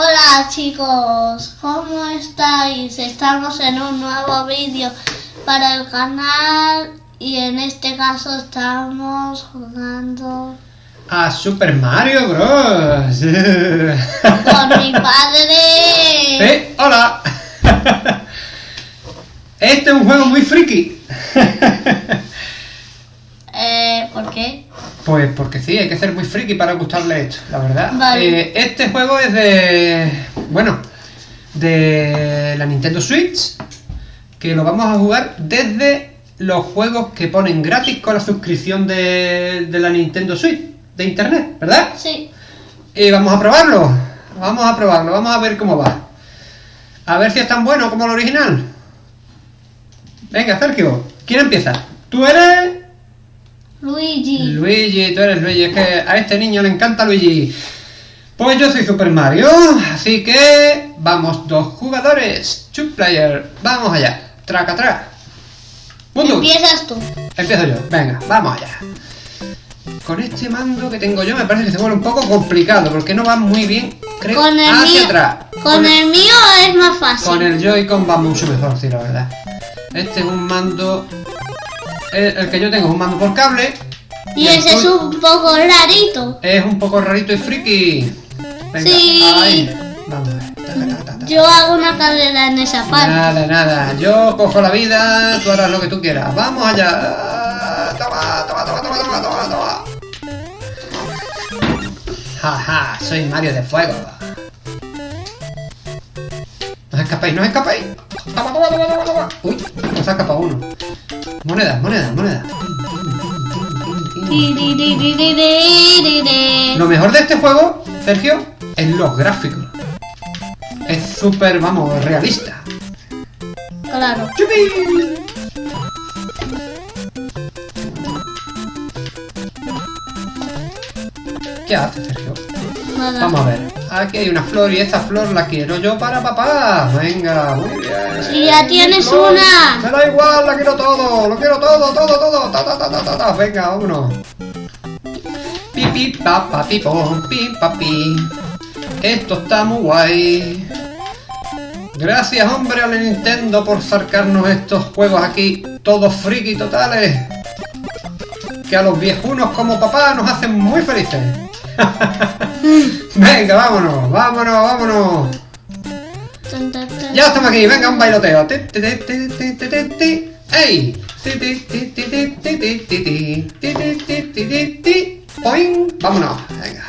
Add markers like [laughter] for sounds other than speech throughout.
Hola chicos, ¿cómo estáis? Estamos en un nuevo vídeo para el canal y en este caso estamos jugando A Super Mario Bros. [laughs] con mi padre. ¡Eh! ¡Hola! Este es un juego muy friki. Eh, ¿Por qué? Pues porque sí, hay que ser muy friki para gustarle esto, la verdad. Vale. Eh, este juego es de. Bueno, de la Nintendo Switch. Que lo vamos a jugar desde los juegos que ponen gratis con la suscripción de, de la Nintendo Switch de internet, ¿verdad? Sí. Y vamos a probarlo. Vamos a probarlo, vamos a ver cómo va. A ver si es tan bueno como el original. Venga, Sergio, ¿quién empieza? ¿Tú eres? Luigi. Luigi, tú eres Luigi, es que a este niño le encanta Luigi. Pues yo soy Super Mario, así que vamos dos jugadores, two player, vamos allá, traca traca. Empiezas tú. empiezo yo, venga, vamos allá. Con este mando que tengo yo me parece que se vuelve un poco complicado porque no va muy bien, creo, Con el hacia mío. atrás. Con el mío es más fácil. Con el Joy-Con va mucho mejor, sí, la verdad. Este es un mando... El, el que yo tengo es un mando por cable. Y ese es un poco rarito. Es un poco rarito y friki. Venga, Sí. ahí. Vamos a ver. Yo hago una carrera en esa parte. Nada, nada. Yo cojo la vida, tú harás lo que tú quieras. Vamos allá. Toma, toma, toma, toma, toma, toma, toma. Jaja, soy Mario de Fuego. No escapéis, no escapéis. Toma, toma, toma, toma, toma. Uy, nos ha escapado uno. Moneda, moneda, moneda. Lo mejor de este juego, Sergio, es los gráficos. Es súper, vamos, realista. Claro. ¡Yupi! ¿Qué haces, Sergio? Nada. Vamos a ver. Aquí hay una flor y esta flor la quiero yo para papá. Venga, muy bien. Si ya tienes Flor, una. Me da igual, la quiero todo. Lo quiero todo, todo, todo. Ta, ta, ta, ta, ta, ta. Venga, vámonos. Pi, pi, pa, pa, pi, pom, pi, pa, pi. Esto está muy guay. Gracias, hombre, a la Nintendo por sacarnos estos juegos aquí, todos friki totales. Que a los viejunos como papá nos hacen muy felices. [laughs] venga, vámonos, vámonos, vámonos. Ya estamos aquí, venga, un bailoteo. ¡Ey! ¡Poing! ¡Vámonos! Venga.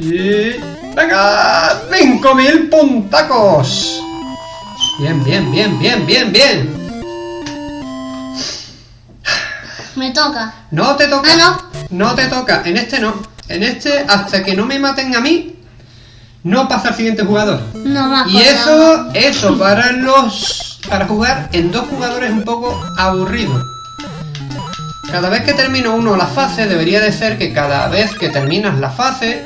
Y... ¡Venga! ¡5.000 puntacos! Bien, bien, bien, bien, bien, bien. Me toca. No te toca. No. No te toca. En este no. En este, hasta que no me maten a mí, no pasa al siguiente jugador. No me Y eso, eso para los para jugar en dos jugadores es un poco aburrido. Cada vez que termino uno la fase, debería de ser que cada vez que terminas la fase,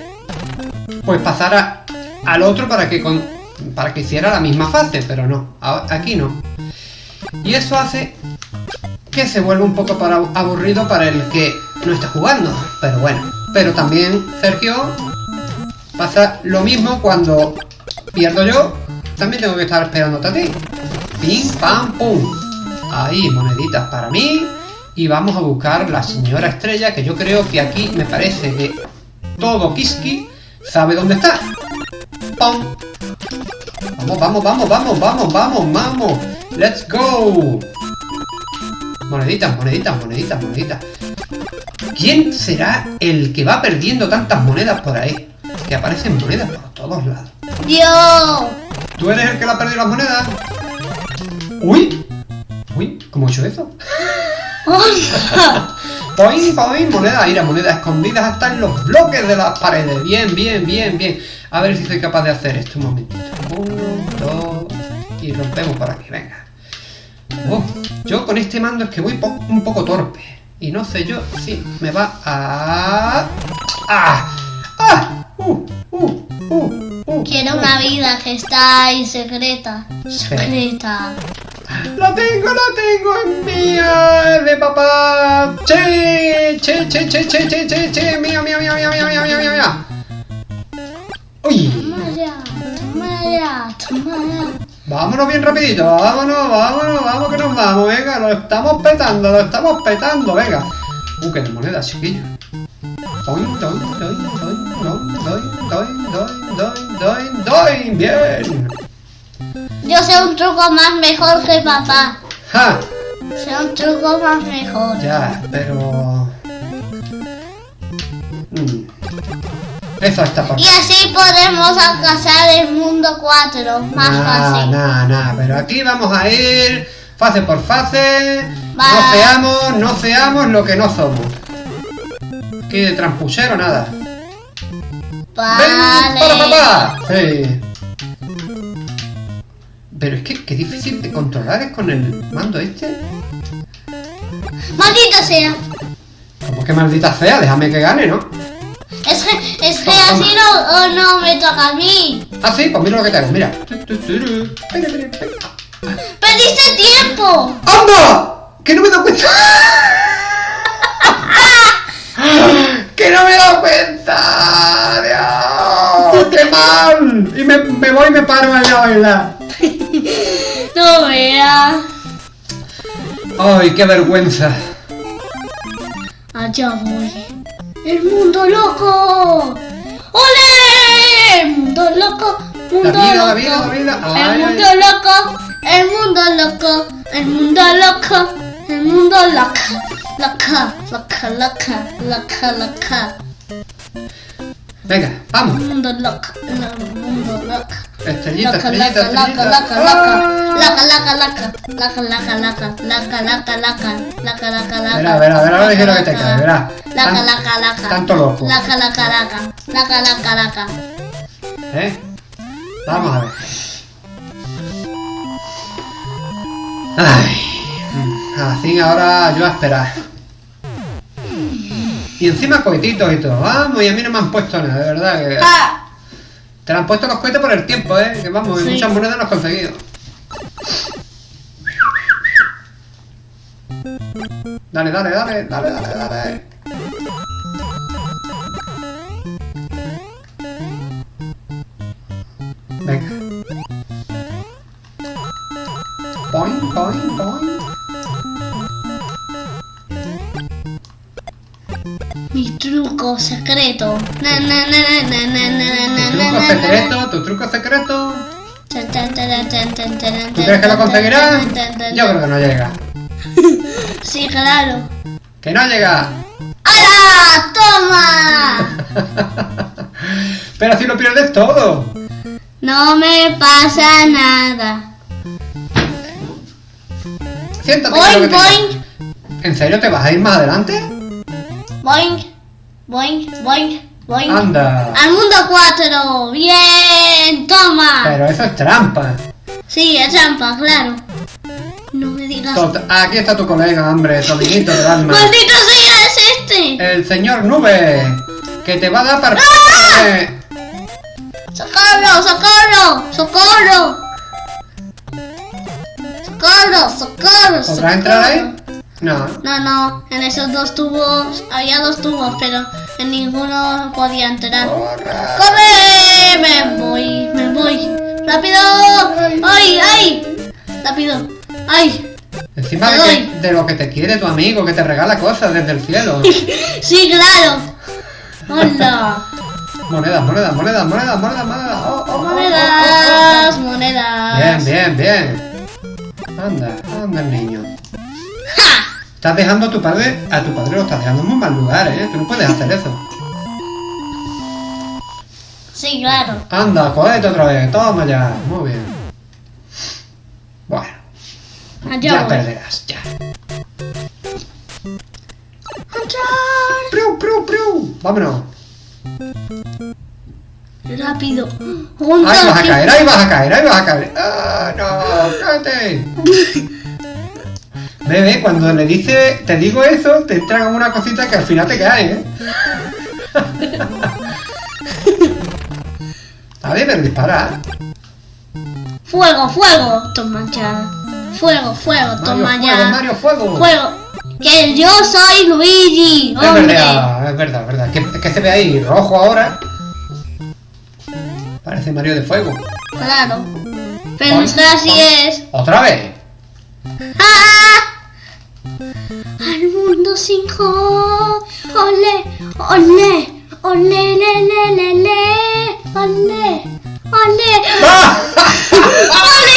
pues pasara al otro para que con, para que hiciera la misma fase, pero no, aquí no. Y eso hace que se vuelva un poco para, aburrido para el que no está jugando, pero bueno. Pero también, Sergio, Pasa lo mismo cuando pierdo yo, también tengo que estar esperándote a ti. Pim, pam, pum. Ahí, moneditas para mí. Y vamos a buscar la señora estrella, que yo creo que aquí me parece que todo Kiski sabe dónde está. ¡Pum! Vamos, vamos, vamos, vamos, vamos, vamos, vamos. Let's go. Moneditas, moneditas, moneditas, moneditas. ¿Quién será el que va perdiendo tantas monedas por ahí? Que aparecen monedas por todos lados. Yo. ¿Tú eres el que le ha perdido las monedas? ¡Uy! ¡Uy! ¿Cómo he hecho eso? [laughs] ¡Poing, poing! Monedas, mira, monedas escondidas hasta en los bloques de las paredes. Bien, bien, bien, bien. A ver si soy capaz de hacer esto un momentito. Uno, dos... Y rompemos por aquí, venga. Oh, yo con este mando es que voy po- un poco torpe. Y no sé yo si me va a... ¡Ah! ¡Ah! ¡Uh! ¡Uh! ¡Uh! uh Quiero uh. una vida que está ahí secreta. Secreta. ¡La tengo, la tengo! ¡Es mía! ¡De papá! ¡Che! ¡Che, che, che, che, che, che! che. ¡Mía, mía, mía, mía, mía, mía, mía, mía! ¡Uy! ¡Toma ya! ¡Toma ya! ¡Toma ya! Vámonos bien rapidito, vámonos, vámonos, vamos que nos vamos, venga, lo estamos petando, lo estamos petando, venga. Uh, que de monedas, chiquillo. Doy, doy, doy, doy, doy, doy, doy, doy, doy, doy, bien. Yo sé un truco más mejor que papá. Ja, Sé un truco más mejor. ya, pero... Mm. Eso está por... Y así podemos alcanzar el mundo 4 más Nah, fácil. nah, nah, pero aquí vamos a ir fase por fase. No seamos, no seamos lo que no somos. Aquí de trampuchero nada. ¡Ven para Vale. papá! Sí. Pero es que qué difícil de controlar es con el mando este. Maldita sea. Como que maldita sea, déjame que gane, ¿no? Es que, así no, oh, no me toca a mí. Ah, sí, pues mira lo que te hago, mira. Perdiste tiempo. ¡Anda! ¡Que no me he dado cuenta! [laughs] ¡Que no me he dado cuenta! ¡Dios! ¡Qué mal! Y me, me voy y me paro allá a bailar. No veas. ¡Ay, qué vergüenza! Allá voy. El mundo loco. ¡Ole! El mundo loco. Mundo La vida, loco. la vida, la vida. Ay, el ay. mundo loco. El mundo loco. El mundo loco. El mundo loco. Loca, loca, loca, loca, loca. Venga, vamos. Mundo loco. Mundo loco. Estrellita, estrellita, estrellita. Laca, laca, ah. laca, laca. Laca, laca, laca. Laca, laca, laca. Laca, laca, laca. Verá, verá, verá lo ligero que te cae, verá. Laca, laca, laca. Tanto loco. Laca, laca, laca. Laca, laca, laca. ¿Eh? Vamos a ver. Ay. Mm, Así ahora yo a esperar. Y encima cohetitos y todo. Vamos, y a mí no me han puesto nada, de verdad. Que... Ah, Te han puesto los cohetes por el tiempo, ¿eh? Que vamos, y Sí. muchas monedas no has conseguido. Dale, dale, dale, dale, dale, dale. Venga. Boing, boing, boing. Mi truco secreto. Na, na, na, na, na, na, na, na, Tu truco secreto, tu truco secreto. Tan, tan, tan, tan, tan, tan, ¿Tú tan, crees que lo conseguirás? Yo creo que no llega. Sí, claro. ¡Que no llega! ¡Hala! ¡Toma! [laughs] Pero si lo pierdes todo. No me pasa nada. Siéntate Boing, boing. ¿En serio te vas a ir más adelante? Boing, boing, boing, boing. Anda. Al mundo 4. Bien, toma. Pero eso es trampa. Sí, es trampa, claro. No me digas. Tot- Aquí está tu colega, hombre, tu amiguito del alma. ¡Maldito sea, es este! El señor Nube. Que te va a dar para... ¡Ah! ¡Socorro, socorro, socorro! ¡Socorro, socorro, socorro! ¿Podrás entrar ahí? No. No, no, en esos dos tubos, había dos tubos, pero en ninguno podía entrar. Corra. ¡Corre! Me voy, me voy. ¡Rápido! ¡Ay, ay! ¡Rápido! ¡Ay! Encima de, que- lo que te quiere tu amigo, que te regala cosas desde el cielo. [laughs] ¡Sí, claro! ¡Hola! Monedas, monedas, monedas, monedas, monedas, monedas. Oh, oh, oh, oh, oh, Monedas, oh. monedas. Bien, bien, bien. Anda, anda el niño. ¡Ja! Estás dejando a tu padre, a tu padre lo estás dejando en muy mal lugar, ¿eh? Tú no puedes hacer eso. Sí, claro. Anda, cogete otra vez, toma ya. Muy bien. Bueno, Allá ya perderás, ya. ¡Priu, priu, priu! Vámonos. Rápido. Ahí vas a caer, ahí vas a caer, ahí vas a caer. ¡Ah, no! ¡Cállate! [laughs] Bebé, cuando le dice, te digo eso, te entra como una cosita que al final te cae, ¿eh? [laughs] A ver, pero dispara. Fuego, fuego. Toma ya. Fuego, fuego. Mario, Toma fuego, ya. Mario, fuego. Fuego. Que yo soy Luigi. Es verdad, es verdad, es verdad. Que, que se ve ahí rojo ahora. Parece Mario de fuego. claro. Pero Pon, nuestra sí pon. es. Otra vez. ¡Ah! Mundo 5. Ole, ole, ole, le, le, le, le. Ole, ole. [laughs] ¡Ole!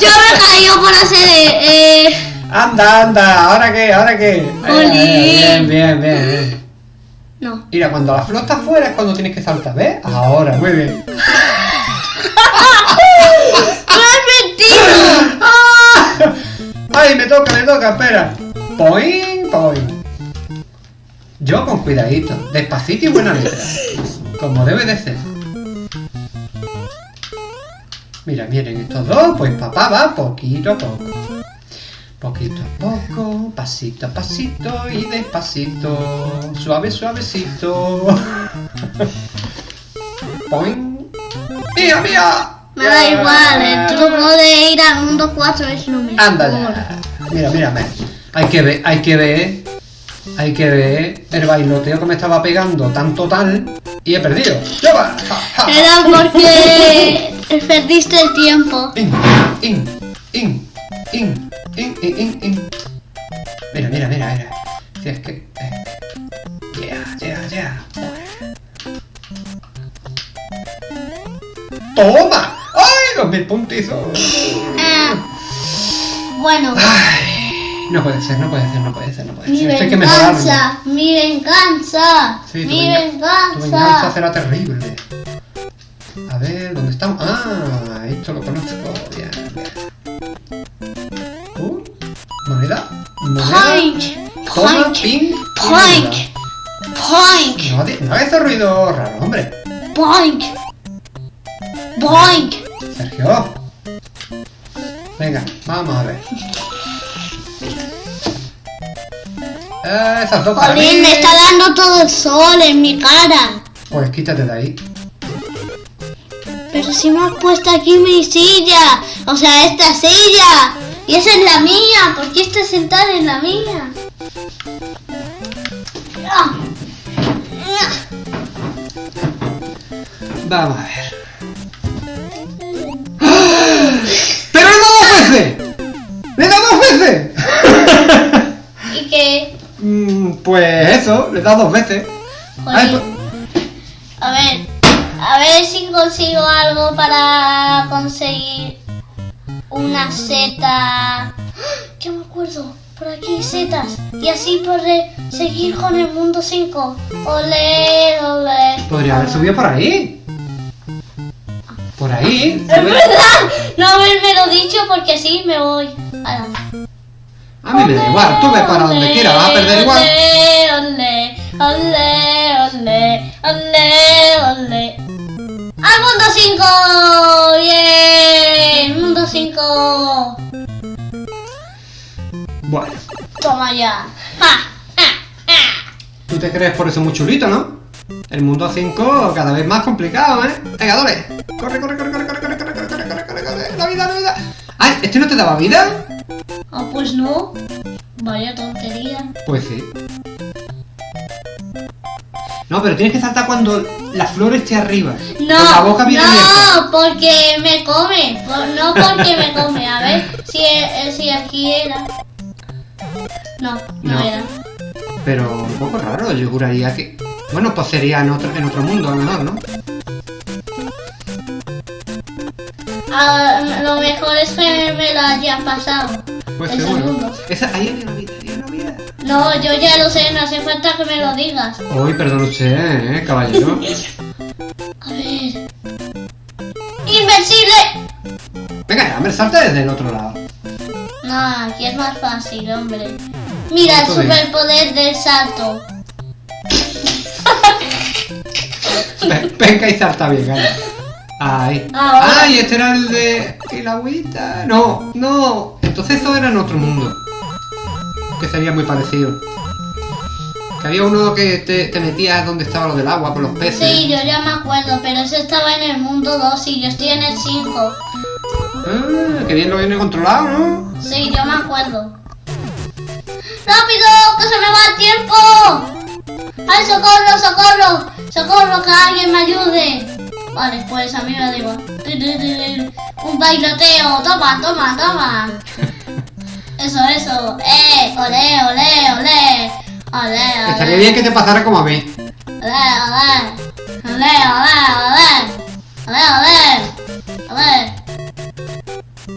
Yo me caí por hacer. Eh, eh, anda, anda, ¿ahora qué? ¿Ahora qué? Bien, bien, bien, bien. no. Mira, cuando la flor está afuera es cuando tienes que saltar, ¿ves? Ahora, muy bien. ¡No es mentira! ¡Ay, me toca, me toca! Espera. Poing, poing. Yo con cuidadito, despacito y buena letra. Como debe de ser. Mira, miren, estos dos, pues papá va poquito a poco. Poquito a poco, pasito a pasito y despacito. Suave, suavecito. [laughs] Poing. ¡Mía, mía! Me da igual, el truco de ir al mundo 4 es lo mejor. Anda. Mira, mira, mira. Hay que ver, hay que ver. Hay que ver el bailoteo que me estaba pegando tan total y he perdido. ¡Ya va! Ja. Era porque perdiste el tiempo. In, in, in, in, in, in, in, in. Mira, mira, mira, mira. Si es que. Yeah, yeah, yeah. ¡Toma! Los mil puntizos. Ah, bueno, Ay, no puede ser, no puede ser, no puede ser, no puede mi ser. Esto hay que mejorarlo. venganza, mi venganza, Sí, mi venga- tu venganza venganza. será terrible. A ver, ¿dónde estamos? Ah, esto lo conozco. Bien, bien. Uh, moneda. Moneda. Point, Toma, point, point, point. No, no hagas ruido raro, hombre. point, point. Sergio. Venga, vamos a ver. Eh, esas dos para Jolín, mí. me está dando todo el sol en mi cara. Pues quítate de ahí. Pero si me has puesto aquí mi silla, o sea, esta silla. Y esa es la mía, ¿por qué estás sentada en la mía? Ah. Vamos a ver. ¡Pero le he dado dos veces! ¡Le he dado dos veces! Y que, Mm, pues eso, le he dado dos veces. Ay, jolín, a ver, a ver si consigo algo para conseguir una seta. [gasps] ¿Qué me acuerdo? Por aquí setas. Y así podré seguir con el mundo 5. Ole, ole. pues, podría haber subido por ahí. Por ahí. Es verdad, no haberme lo dicho porque así me voy. Ala. A mí me da igual, tú ve para donde quieras, vas a perder igual. Ole, ole, ole. ¡Al mundo 5! ¡Bien! ¡Mundo 5! Bueno, Toma ya. ¡Ja! ¡Ja! ¡Ja! tú te crees por eso muy chulito, ¿no? El mundo 5 cada vez más complicado, ¿eh? Venga, dale. Corre, corre, corre, corre, corre, corre, corre, corre, corre, corre, corre, corre. La vida, la vida. Ay, ¿este no te daba vida? Ah, pues no. Vaya tontería. Pues sí. No, pero tienes que saltar cuando la flor esté arriba. No, Con la boca bien abierta. no, porque me come. Por- no porque me come. A ver si, eh, si aquí era. No, no, No. era. Pero un poco raro, yo juraría que... Bueno, pues sería en otro, en otro mundo a lo mejor, ¿no? Ah, lo mejor es que me lo haya pasado. Pues El seguro. segundo. Esa, ahí hay una vida, hay una vida. No, yo ya lo sé, no hace falta que me lo digas. Uy, perdón usted, ¿eh, caballero? A ver. ¡Invencible! Venga, ya, hombre, salta desde el otro lado. No, aquí es más fácil, hombre. Mira el superpoder del salto. Venga y salta bien, gana. Ahí. Ahora. Ay, este era el de... el agüita. No, no. Entonces eso era en otro mundo. Que sería muy parecido. Que había uno que te, te metías donde estaba lo del agua por los peces. Sí, yo ya me acuerdo, pero ese estaba en el mundo 2 y yo estoy en el 5. Ah, que bien lo viene controlado, ¿no? Sí, yo me acuerdo. ¡Rápido! ¡Que se me va el tiempo! ¡Ay, socorro, socorro! ¡Socorro, que alguien me ayude! Vale, pues a mí me da igual. Un bailoteo. Toma, toma, toma. [laughs] Eso, eso. ¡Eh! ¡Olé, olé, olé! ¡Olé! Estaría bien que te pasara como a mí. ¡Olé, olé! ¡Olé, olé, olé! ¡Olé, olé! ¡Olé!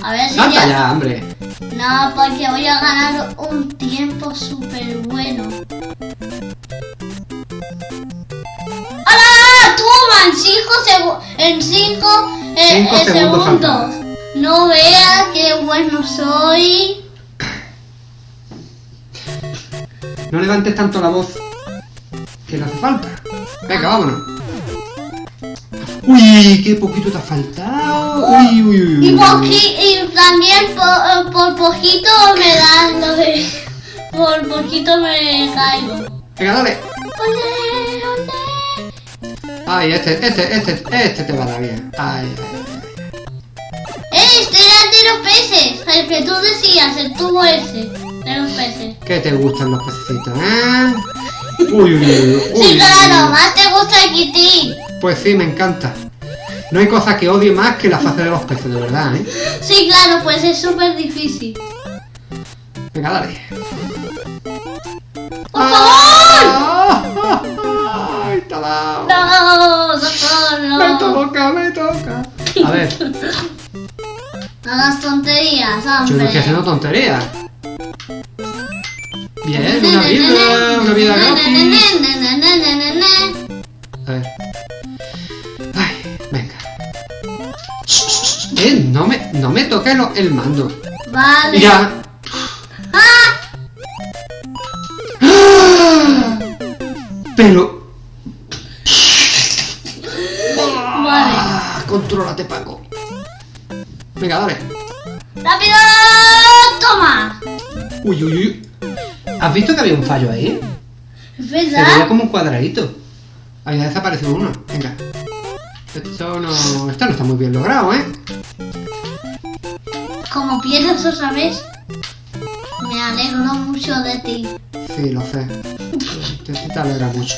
A ver si ya... ya, hombre. No, porque voy a ganar un tiempo súper bueno. ¡Hala! ¡Toma! En 5 segundos. En 5 Cinco segundos segundos. No veas qué bueno soy. No levantes tanto la voz que no hace falta. Venga, vámonos. Uy, qué poquito te ha faltado. Uy, uy, uy. Y, poqui- y también por, por poquito me dan. [laughs] Por poquito me caigo. Venga, dale. Ay, este, este, este, este te va a dar bien. Ay, ay. Este era de los peces. El que tú decías, el tubo ese. De los peces. ¿Qué te gustan los pececitos, eh? Uy, uy, uy. uy, Sí, claro, uy. más te gusta el kitty. Pues sí, me encanta. No hay cosa que odie más que la fase de los peces, de verdad, ¿eh? Sí, claro, pues es súper difícil. Venga, dale. ¡Por favor! ¡Ah! ¡Ay, te ha dado! ¡No! ¡Socorro! Me toca, me toca. A ver, No hagas tonterías, yo no hombre. estoy haciendo tonterías. Bien, una vida, una vida gratis. A ver. Ay, venga. Eh, no me, no me toque lo- el mando. Vale. Mira. ¡Ah! Pero. Vale. Contrólate, Paco. Venga, dale. ¡Rápido! ¡Toma! Uy, uy, uy. ¿Has visto que había un fallo ahí? ¿Es Se veía verdad? como un cuadradito. Había desaparecido uno. Venga. Esto no, esto no está muy bien logrado, ¿eh? Como pierdes otra vez. Me alegro mucho de ti. Sí, lo sé. Te, te alegra mucho.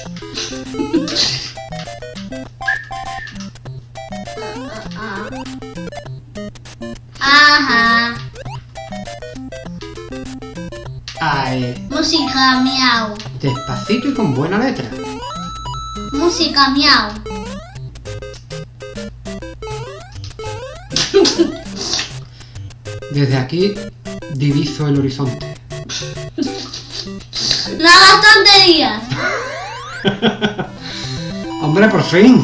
Miau. despacito y con buena letra. Música miau. [laughs] Desde aquí diviso el horizonte. Hagas tonterías. [laughs] Hombre, por fin.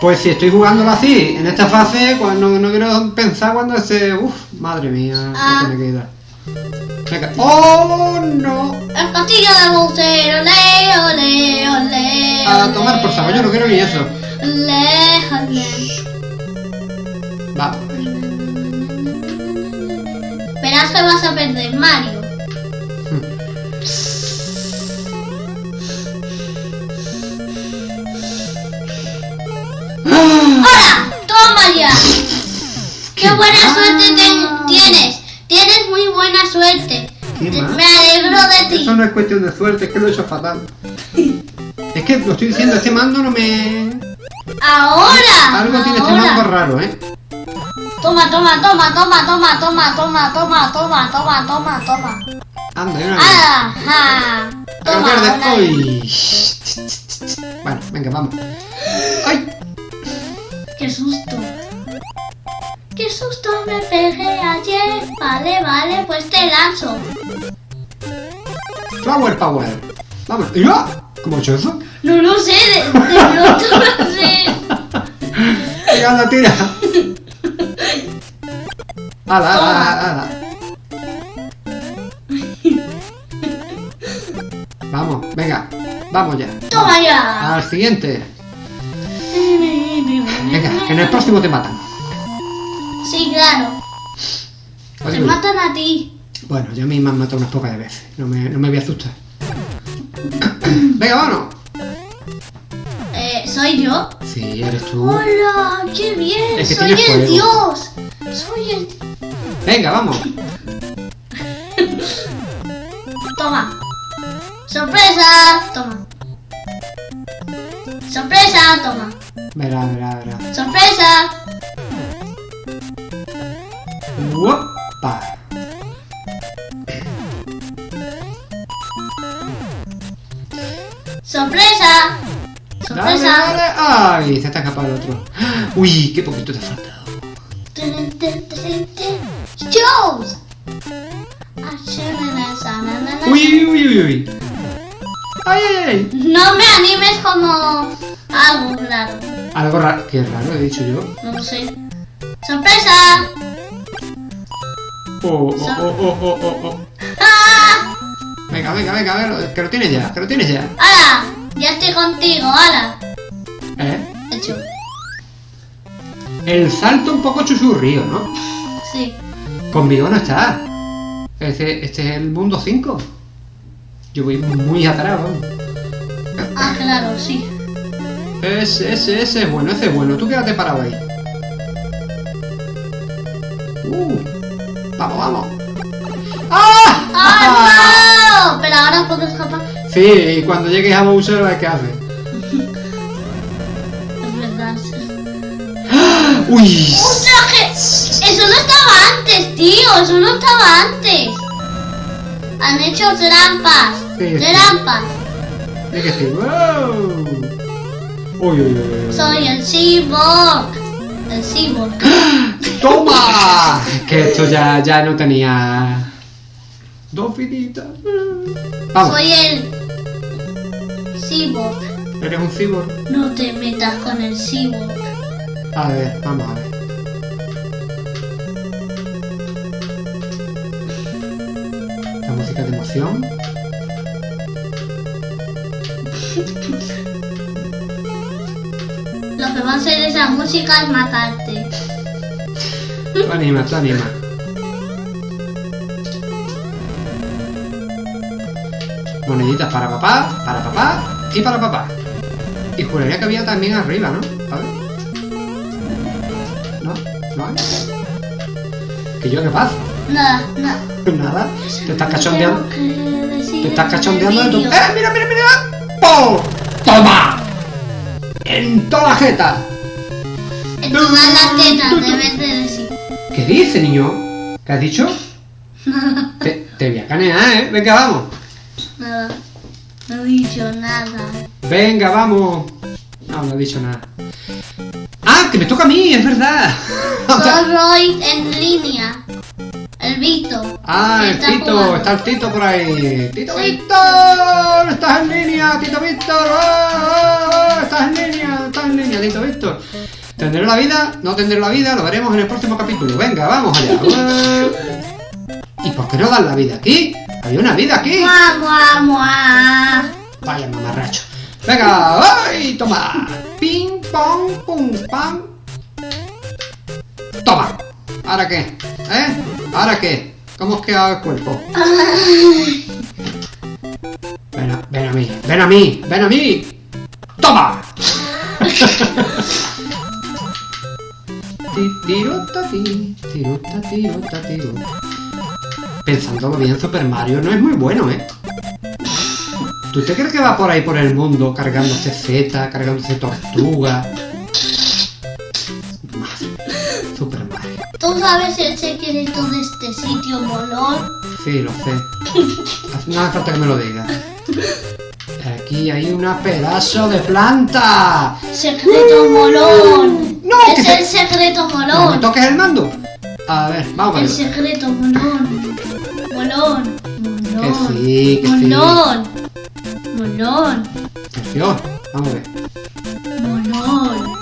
Pues si estoy jugándolo así, en esta fase, cuando no quiero pensar cuando ese... Uf, madre mía, Ah. que ir. ¡Oh, no! El castillo de Bowser. Ole, ole, ole. A tomar por saco, yo no quiero ni eso. Ole, ole. Vamos. Verás que vas a perder, Mario. ¡Hola! ¡Toma ya! ¡Qué buena suerte ten- tienes! Buena suerte. Qué. Me alegro de ti. Eso no es cuestión de suerte, es que lo he hecho fatal. Es que lo estoy diciendo, este mando no me... Ahora. Algo tiene este ahora. mando raro, ¿eh? Toma, toma, toma, toma, toma, toma, toma, toma, toma, toma, toma, toma. Anda, hay una. Ajá. Toma, una. Bueno, venga, vamos. ¡Ay! Qué susto. Qué susto me pegué ayer. Vale, vale, pues te lanzo. Flower Power. Vamos. ¡Ya! ¿Cómo he hecho eso? No lo sé, de, de pronto lo sé. [laughs] Venga, anda, tira. ¡Hala, hala, hala! Vamos, venga. Vamos ya. Toma ya. Al siguiente. Venga, que en el próximo te matan. Sí, claro. Oye, Te matan a ti. Bueno, yo a mí me han matado unas pocas de veces. No me, no me voy a asustar. [coughs] Venga, vámonos. Eh, ¿Soy yo? Sí, eres tú. ¡Hola! ¡Qué bien! Es que ¡Soy el fuego. dios! ¡Soy el... Venga, vamos. [laughs] Toma. ¡Sorpresa! Toma. ¡Sorpresa! Toma. Verá, verá, verá. ¡Sorpresa! ¡Uopa! ¡Sorpresa! Dale, ¡Sorpresa! dale. ¡Ay! Se escapado el otro. ¡Uy! ¡Qué poquito te ha faltado! ¡Shows! ¡Uy, uy, uy, uy! ¡Ay, ay, ay! No me animes como algo raro. Algo raro. Qué raro he dicho yo. No lo sé. ¡Sorpresa! Oh, oh, oh, oh, oh, oh, oh. ¡Ah! Venga, venga, venga, a ver, que lo tienes ya, que lo tienes ya. ¡Hala! Ya estoy contigo, hala. ¿Eh? Hecho. El salto un poco chuchurrío, ¿no? Sí. Conmigo no está. Este, este es el mundo 5. Yo voy muy atrás, vamos. Ah, claro, sí. Ese, ese, ese es bueno, ese es bueno. Tú quédate parado ahí. Uh, vamos, vamos. ¡Ah! ¡Ah, no! Pero ahora puedo escapar. Sí, y cuando llegues a Bowser, qué hace. [laughs] Es verdad. ¡Uy! ¡Un traje! Eso no estaba antes, tío. Eso no estaba antes. Han hecho trampas. Sí, sí. Trampas. Hay que. Uy, uy, uy, uy. Soy el cyborg. El cyborg. ¡Toma! Que esto ya, ya no tenía... Dos. Vamos, Soy el cyborg. eres un cyborg. No te metas con el cyborg. A ver, vamos a ver. La música de emoción. Que va a hacer esa música es matarte. Tú anima, tú anima. Moneditas para papá, para papá y para papá. Y juraría que había también arriba, ¿no? A ver. ¿No? ¿No hay? ¿Que yo qué pasa? Nada, nada. [laughs] Nada. Te estás cachondeando. Te estás cachondeando de tu... ¡Eh, mira, mira, mira! ¡Pum! ¡Toma! ¡En toda la jeta! En todas las tetas debes de decir. ¿Qué dice, niño? ¿Qué has dicho? [laughs] Te, te voy a canear, ¿eh? Venga, vamos. Nada. No he dicho nada. Venga, vamos. No, no he dicho nada. ¡Ah, que me toca a mí! ¡Es verdad! [laughs] Soy Roy en línea. El Vito. ah, el Tito. jugando. Está el Tito por ahí. ¡Tito Sí. Víctor! ¡Estás en línea! ¡Tito Víctor! ¡Oh! ¡Estás en línea! ¡Estás en línea, Tito Víctor! ¿Tendré la vida? ¿No tendré la vida? Lo veremos en el próximo capítulo. Venga, vamos allá. [laughs] ¿Y por qué no dan la vida aquí? Había una vida aquí. Mua, mua, mua. Vaya mamarracho. Venga, ¡ay! Toma. Ping, pong, pum, pam. Toma. ¿Ahora qué? ¿Eh? ¿Ahora qué? ¿Cómo os queda el cuerpo? Ven a, ven a mí, ven a mí, ven a mí. ¡Toma! [laughs] Ti, tirota, ti, tirota, tirota, tiro. Pensándolo bien, Super Mario no es muy bueno, ¿eh? ¿Tú te crees que va por ahí por el mundo cargándose Z, cargándose tortuga? ¿Tú sabes el secreto de este sitio molón? Sí, lo sé. No hace falta que me lo digas. Aquí hay una pedazo de planta. Secreto molón. No, que es se- el secreto ¿No me molón. toques el mando? A ver, vamos a El secreto molón. Molón. Que Molón. sí, que sí. Molón. Molón. Atención, vamos a ver. Molón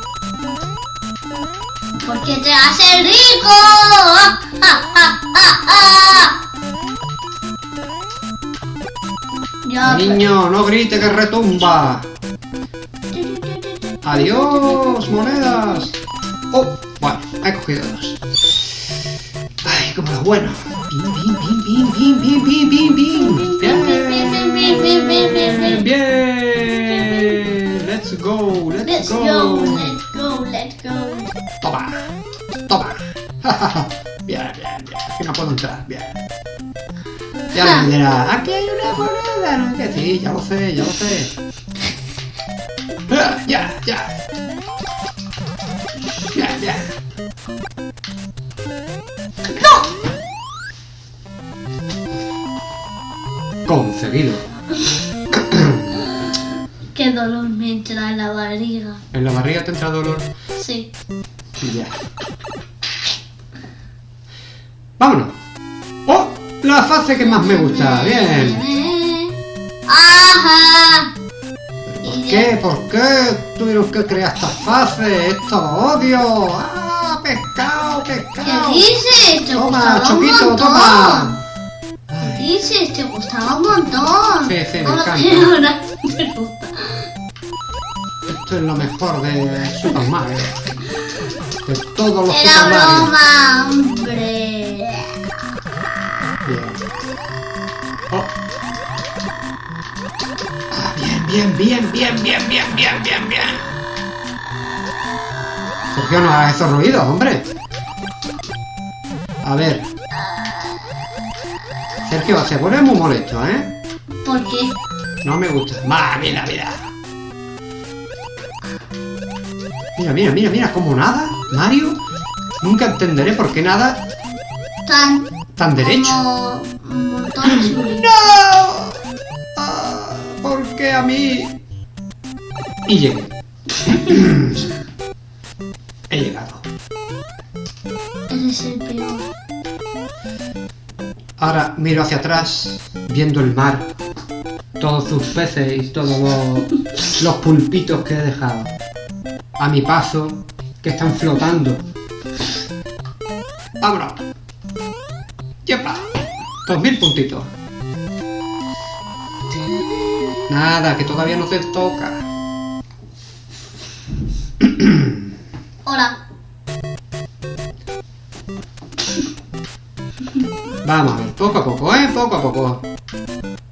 porque te hace rico. [laughs] Pues. Niño, no grite que retumba. Adiós, monedas. Oh, bueno, he cogido dos. Ay, como lo bueno. Bien, bien, bien, bien, bien, bien, bien, bien. Bien, bien, Let's go, let's go. Let's go, let's go, let's go. Toma, toma. [laughs] bien, bien, bien. Aquí no puedo entrar. Bien. Ya me dirá, aquí hay una moneda, ¿no? Que sí, ya lo sé, ya lo sé. ya, ya. Ya, ya. Conseguido. Qué dolor me entra en la barriga. ¿En la barriga te entra dolor? Sí. Ya. Vámonos. ¡Oh! La fase que más me gusta. Bien. Ajá. ¿Por qué? ¿Por qué tuvieron que crear esta fase? Esto lo odio. ¡Ah! Pescado, ¿Qué pescado. dices? Te Toma, gustaba un Choquito, montón. toma. ¿Qué dices? Te gustaba un montón. Sí, sí, me ¿Cómo encanta. [laughs] esto es lo mejor de Super Mario. De todos los Era broma, hombre. Bien. Oh. Ah, bien, bien, bien, bien, bien, bien, bien, bien, bien. Sergio, no hagas esos ruidos, hombre. A ver. Sergio, se pone muy molesto, ¿eh? ¿Por qué? No me gusta. Ma, mira, mira. Mira, mira, mira, mira, como nada, Mario. Nunca entenderé por qué nada Tan tan derecho. como un montón de subir. ¡No! Ah, ¿Por qué a mí? Y llegué. [clears throat] He llegado. Eres el peor. Ahora miro hacia atrás, viendo el mar. Todos sus peces y todos los, los pulpitos que he dejado. A mi paso, que están flotando. ¡Vámonos! ¡Yepa! Dos mil puntitos. Nada, que todavía no te toca. Hola. Vamos a ver, poco a poco, ¿eh? Poco a poco.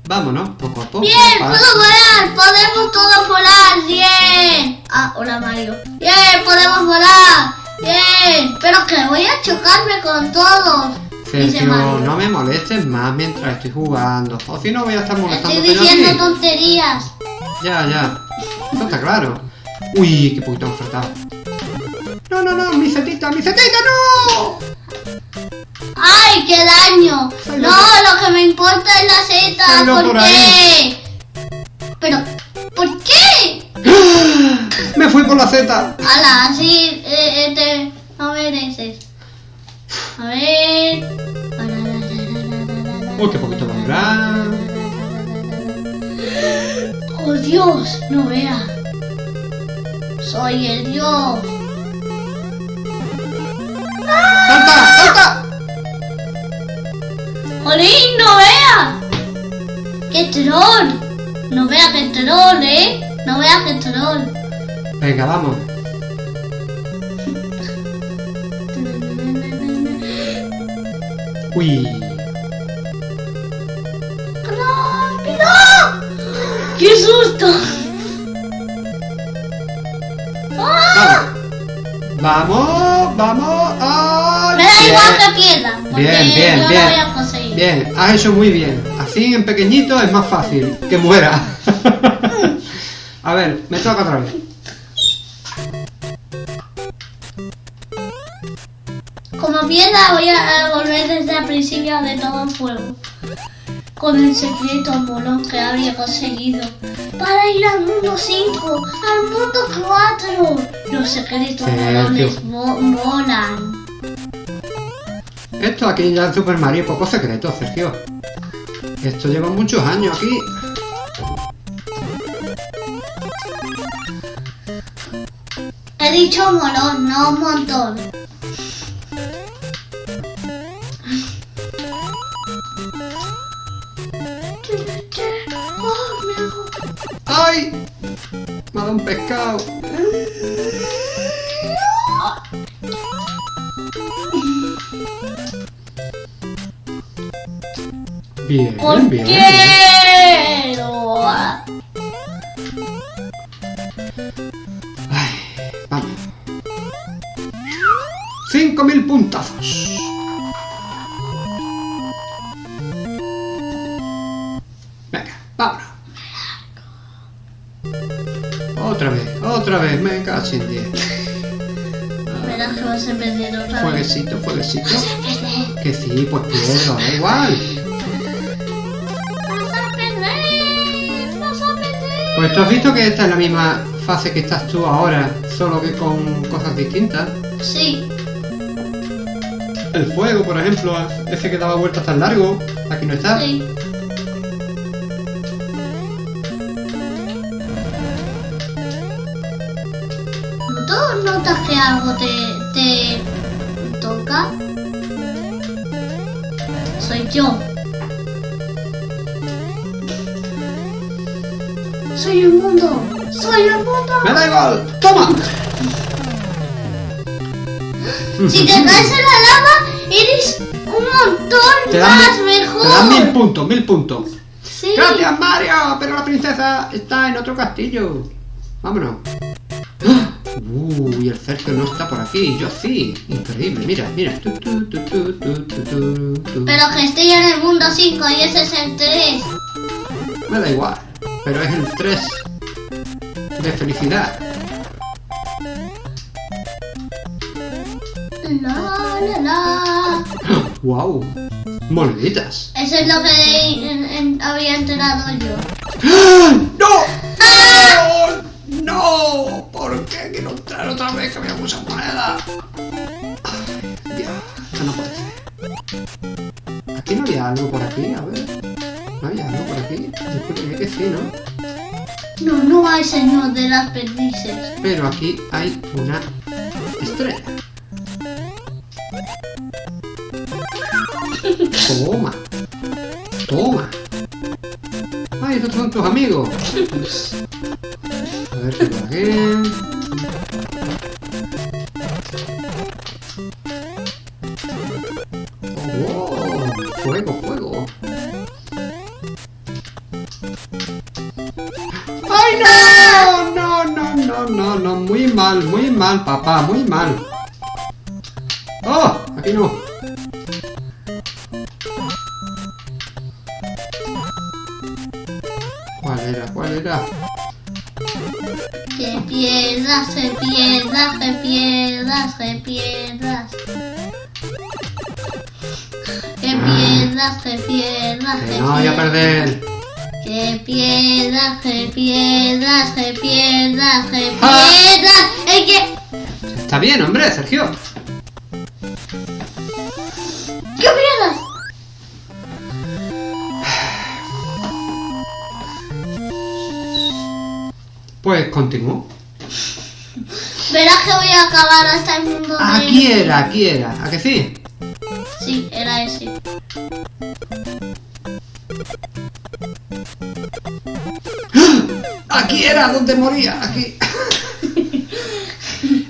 Vámonos, poco a poco. Bien, puedo volar. Podemos todos volar. Bien. Ah, hola Mario. Bien, podemos volar. Bien. Pero que voy a chocarme con todos. Sergio, no me molestes más mientras estoy jugando. O si no voy a estar Estoy molestándote yo a diciendo tonterías. Ya, ya. Eso está claro. Uy, qué poquito han faltado. No, no, no, mi setita, mi setita, no. ¡Ay, qué daño! No, lo que me importa es la no, ¿Por por qué? ahí. Pero, ¿por qué? Me fui por la Z. Ala, así eh, eh, te no mereces. A ver. Uy, qué poquito a durar. Oh Dios, no vea. Soy el Dios. ¡Salta, salta! ¡Jolín, no vea! ¡Qué troll! No vea que troll, ¿eh? No vea que troll. Venga, vamos. Uy. ¡Rápido! ¡Qué susto! ¡Ah! Vamos, vamos. ¡Ay! Me da igual que pierda. Porque Bien, bien, yo bien. lo voy a conseguir. Bien, has hecho muy bien. Así en pequeñito es más fácil que muera. [laughs] A ver, me toca otra vez. Voy a, volver desde el principio de todo el fuego. Con el secreto molón que habría conseguido. Para ir al mundo 5, al mundo 4. Los secretos Sergio. molones mo- molan. Esto aquí ya en Super Mario poco secreto, Sergio. Esto lleva muchos años aquí. He dicho molón, no un montón. un pescado. Bien, ¿Por bien, qué? puntos. Que sí, pues pierdo, da igual. A perder. A perder. Pues tú has visto que esta es la misma fase que estás tú ahora, solo que con cosas distintas. Sí. El fuego, por ejemplo, ese que daba vueltas tan largo, aquí no está. Sí. ¿Tú notas que algo te, te toca? Soy yo. Soy el mundo. Soy el mundo. ¡Me da igual! ¡Toma! [laughs] Si te caes en la lava, eres un montón Te más mejor. te dan mil puntos, mil puntos. Sí. ¡Gracias, Mario! Pero la princesa está en otro castillo. Vámonos. ¡Ah! Uh, y el cerco no está por aquí. Yo sí. Increíble. Mira, mira. Tu, tu, tu. Pero que estoy en el mundo 5 y ese es el 3. Me da igual. Pero es el 3 de felicidad. La, la, la. ¡Wow! Moneditas. Eso es lo que en- en- había enterado yo. ¡Ah! ¡No! ¡No! ¡No! ¿Por qué quiero entrar otra vez que? Ay, Dios, esto no puede ser. Aquí no había algo por aquí, a ver. ¿No había algo por aquí? Creo que sí, ¿no? No, no hay señor de las perdices. Pero aquí hay una estrella. Toma. Toma. Ay, estos son tus amigos. A ver qué por aquí. Mal, papá, muy mal. ¡Oh! Aquí no. ¿Cuál era? ¿Cuál era? Que pierdas, que pierdas, que pierdas, que pierdas. Que pierdas, que pierdas, Que que no voy a perder. Que pierdas, que pierdas, que pierdas, que Ah. pierdas. Es que... Está bien, hombre, Sergio. ¡Que pierdas! Pues continúo. Verás que voy a acabar hasta el mundo de... Aquí era, aquí era. ¿A que sí? Sí, era ese. Aquí era donde moría, aquí.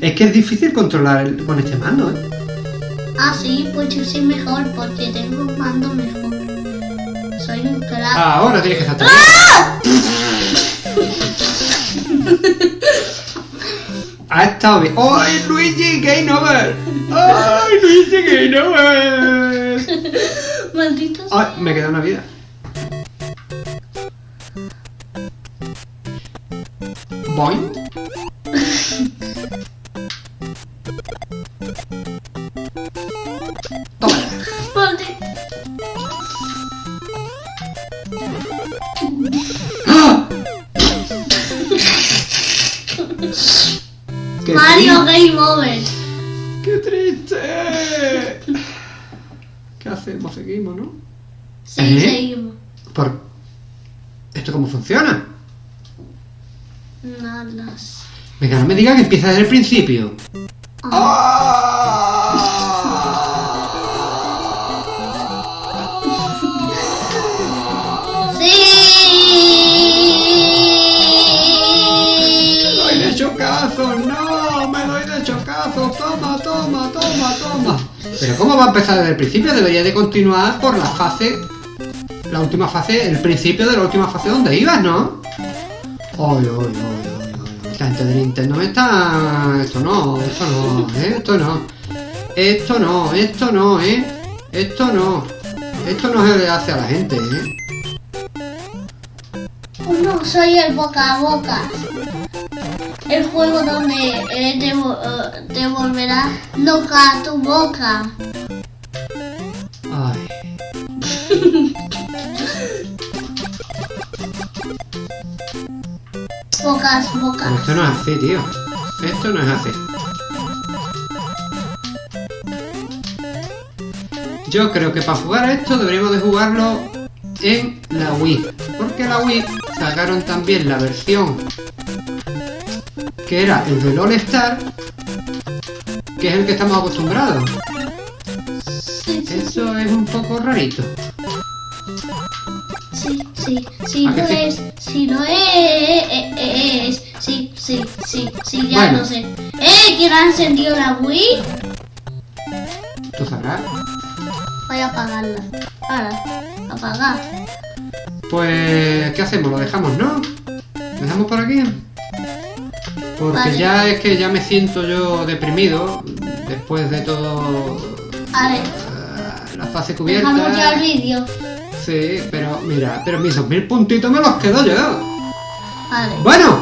Es que es difícil controlar el- con este mando, ¿eh? Ah, sí, pues yo soy mejor porque tengo un mando mejor. Soy un crack. Ahora tienes que estar Ha estado bien. ¡Ay, Luigi Game Over! ¡Ay, Luigi Game Over! Maldito ¡Ay, me queda una vida! Boing. Over. ¡Qué triste! ¿Qué hacemos? Seguimos, ¿no? Sí, ¿Eh? seguimos. ¿Por... ¿Esto cómo funciona? Nada. sé. Venga, no me diga que empieza desde el principio. ¿Cómo va a empezar desde el principio? Debería de continuar por la fase, la última fase, el principio de la última fase donde ibas, ¿no? Ay, ay, ay, esta gente de Nintendo me está... Esto no, esto no, ¿eh? esto no. Esto no, esto no, ¿eh? Esto no. Esto no se le hace a la gente, ¿eh? No, soy el boca a boca. El juego donde eh, te, te volverá loca tu boca. Ay. [laughs] Bocas, Pero bocas. esto no es así, tío. Esto no es así. Yo creo que para jugar a esto deberíamos de jugarlo en la Wii. Porque la Wii sacaron también la versión que era el del All Star, que es el que estamos acostumbrados. Sí, sí, sí, Eso es un poco rarito. sí, sí, sí, ¿A lo que sí? es, sí lo es, sí, sí, sí, sí, ya Bueno. lo sé. ¡Eh! ¿Quién ha encendido la Wii? Tú sabrás. Voy a apagarla. Ahora, apagar. Pues, ¿qué hacemos? ¿Lo dejamos, no? ¿Lo dejamos por aquí? Porque Vale. ya es que ya me siento yo deprimido después de todo eh, la fase cubierta. dejamos ya el vídeo. Sí, pero mira, pero mis 2000 puntitos me los quedo yo. Vale. Bueno,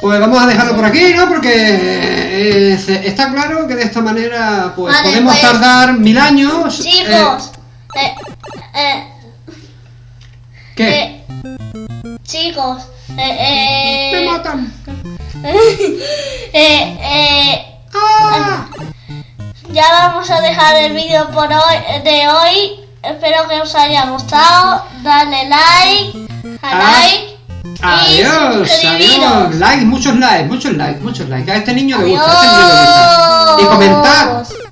pues vamos a dejarlo por aquí, ¿no? Porque eh, se- está claro que de esta manera pues Vale, podemos pues, tardar mil años. eh, Chicos, eh, eh, ¿Qué? chicos, eh, Me eh, matan. [laughs] eh, eh, ¡Ah! ya vamos a dejar el vídeo por hoy de hoy. Espero que os haya gustado. Dale like, a Ah. like. Adiós, adiós. Like, muchos likes, muchos likes, muchos likes. A este niño le gusta, a este niño le gusta. Y comentar. Adiós.